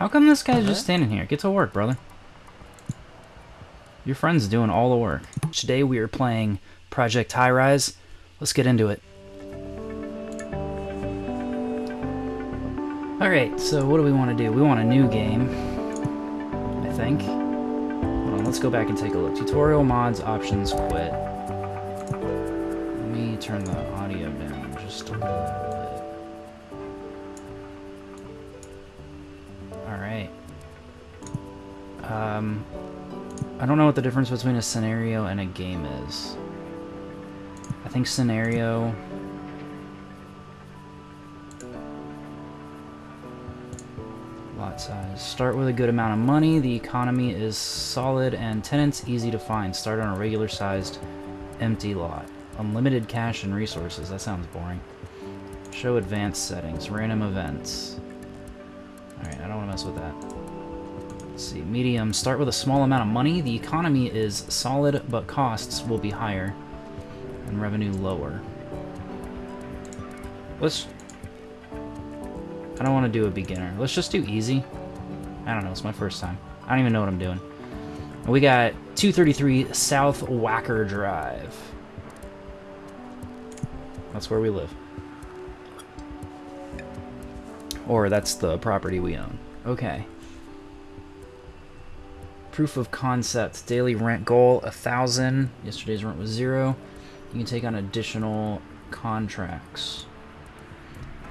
How come this guy's just standing here? Get to work, brother. Your friend's doing all the work. Today we are playing Project Highrise. Let's get into it. Alright, so what do we want to do? We want a new game, I think. Hold on, let's go back and take a look. Tutorial, mods, options, quit. Let me turn the audio down just a little Um, I don't know what the difference between a scenario and a game is. I think scenario... Lot size. Start with a good amount of money. The economy is solid and tenants easy to find. Start on a regular sized empty lot. Unlimited cash and resources. That sounds boring. Show advanced settings. Random events. Alright, I don't want to mess with that. Let's see. Medium. Start with a small amount of money. The economy is solid, but costs will be higher. And revenue lower. Let's I don't want to do a beginner. Let's just do easy. I don't know. It's my first time. I don't even know what I'm doing. We got 233 South Wacker Drive. That's where we live. Or that's the property we own. Okay. Proof of concept. Daily rent goal, a thousand. Yesterday's rent was zero. You can take on additional contracts.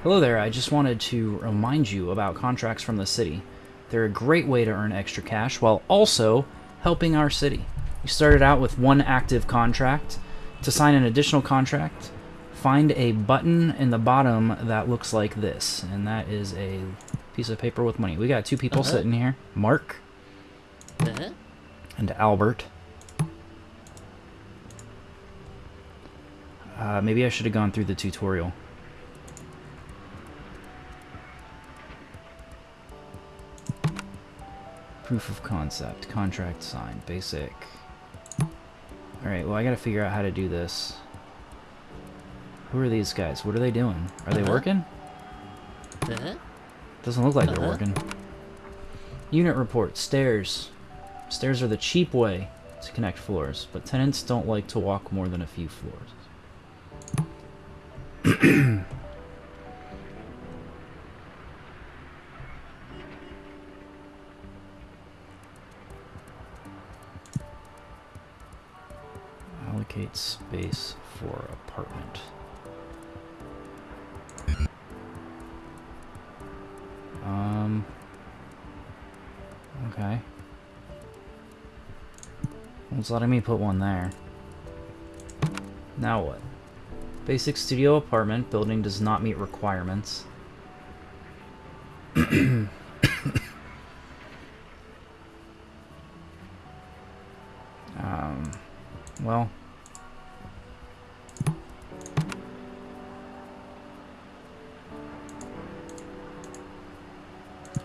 Hello there, I just wanted to remind you about contracts from the city. They're a great way to earn extra cash while also helping our city. You started out with one active contract. To sign an additional contract, find a button in the bottom that looks like this, and that is a piece of paper with money. We got two people uh -huh. sitting here, Mark uh -huh. and Albert. Uh, maybe I should have gone through the tutorial. Proof of concept. Contract signed. Basic. Alright, well I gotta figure out how to do this. Who are these guys? What are they doing? Are they uh -huh. working? Uh -huh. Doesn't look like they're uh-huh. working. Unit report. Stairs. Stairs are the cheap way to connect floors, but tenants don't like to walk more than a few floors. allocate space for apartment. Um, okay. It's letting me put one there. Now what? Basic studio apartment. Building does not meet requirements. um, well...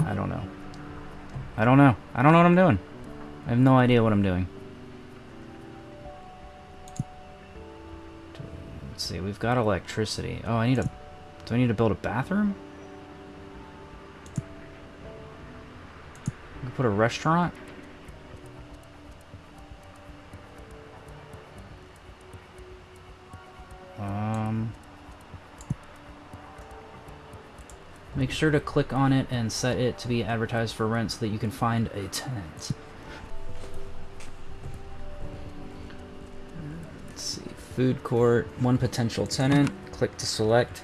I don't know. I don't know. I don't know what I'm doing. I have no idea what I'm doing. Let's see, we've got electricity. Oh, I need a... Do I need to build a bathroom? put a restaurant? Um... Make sure to click on it and set it to be advertised for rent so that you can find a tenant. Food court, one potential tenant, click to select.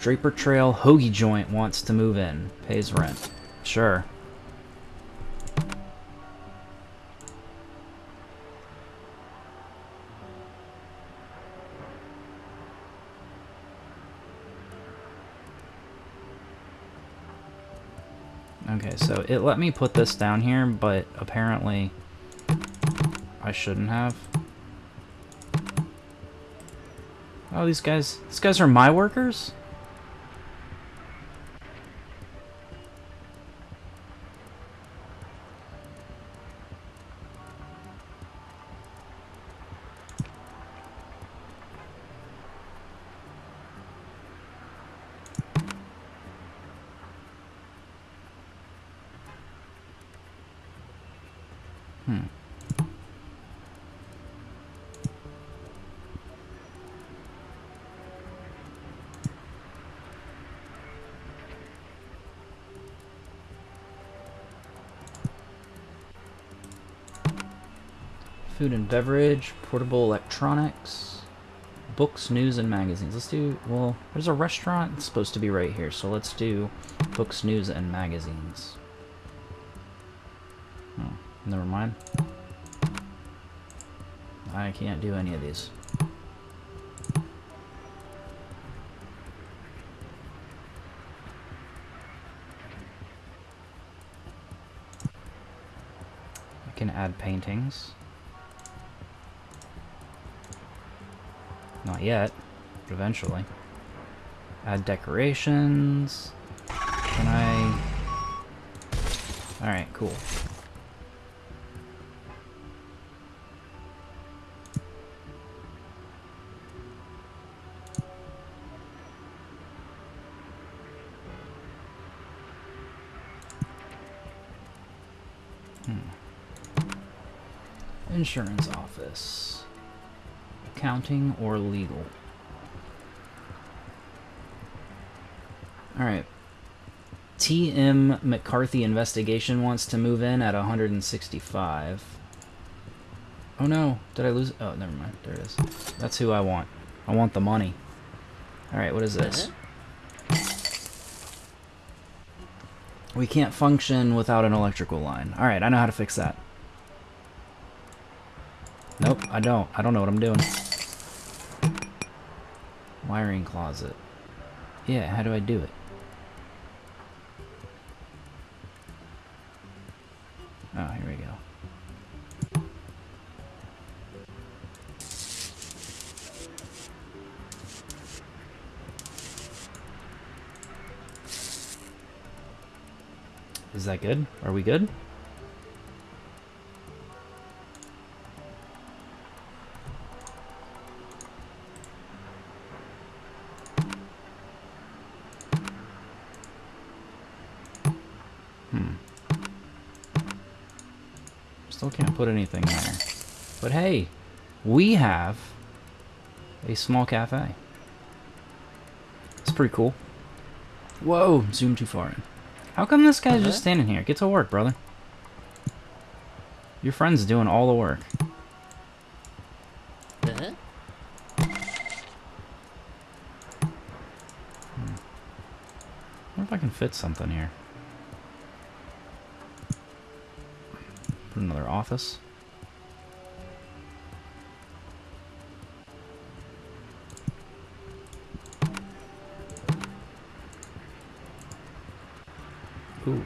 Draper Trail Hoagie Joint wants to move in, pays rent. Sure. Okay, so it let me put this down here, but apparently I shouldn't have. Oh, these guys, these guys are my workers? Food and beverage, portable electronics, books, news, and magazines. Let's do, well, there's a restaurant. It's supposed to be right here, so let's do books, news, and magazines. Oh, never mind. I can't do any of these. I can add paintings. Not yet, but eventually. Add decorations. Can I... Alright, cool. Hmm. Insurance office. Accounting or legal. Alright. T.M. McCarthy investigation wants to move in at 165. Oh no, did I lose? Oh, never mind. There it is. That's who I want. I want the money. Alright, what is this? Uh-huh. We can't function without an electrical line. Alright, I know how to fix that. Nope, I don't. I don't know what I'm doing. Wiring closet. Yeah, how do I do it? Oh, here we go. Is that good? Are we good? Hmm. Still can't put anything there. But hey, we have a small cafe. It's pretty cool. Whoa, zoom too far in. How come this guy's just standing here? Get to work, brother. Your friend's doing all the work. Uh-huh. wonder if I can fit something here. Put another office. Ooh.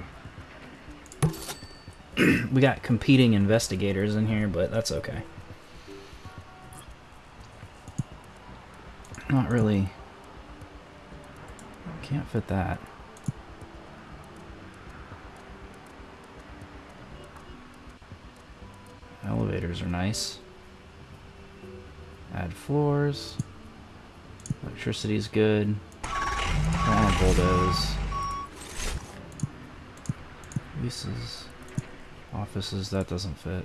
we got competing investigators in here, but that's okay. Not really. Can't fit that. Are nice. Add floors. Electricity's good. Don't want to bulldoze. Leases. Offices, that doesn't fit.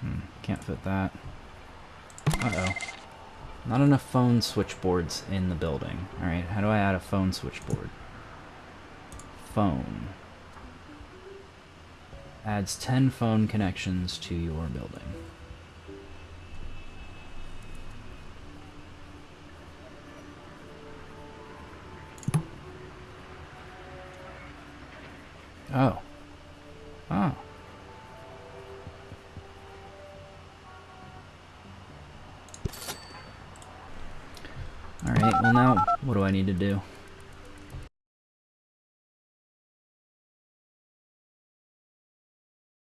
Hmm, can't fit that. Uh-oh. Not enough phone switchboards in the building. Alright, how do I add a phone switchboard? Phone. Adds 10 phone connections to your building. Oh. Oh. Alright, well now, what do I need to do?